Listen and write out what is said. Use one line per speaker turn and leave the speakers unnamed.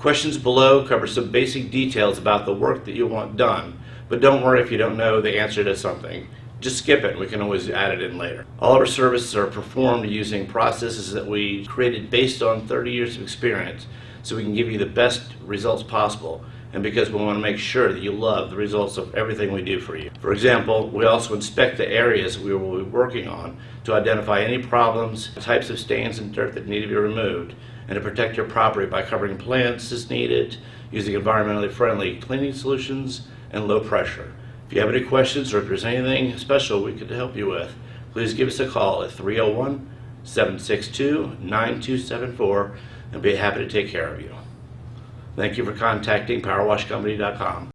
questions below cover some basic details about the work that you want done, but don't worry if you don't know the answer to something. Just skip it, we can always add it in later. All of our services are performed using processes that we created based on 30 years of experience, so we can give you the best results possible and because we want to make sure that you love the results of everything we do for you. For example, we also inspect the areas we will be working on to identify any problems, types of stains and dirt that need to be removed, and to protect your property by covering plants as needed, using environmentally friendly cleaning solutions, and low pressure. If you have any questions or if there's anything special we could help you with, please give us a call at 301 762 9274 and be happy to take care of you. Thank you for contacting PowerWashCompany.com.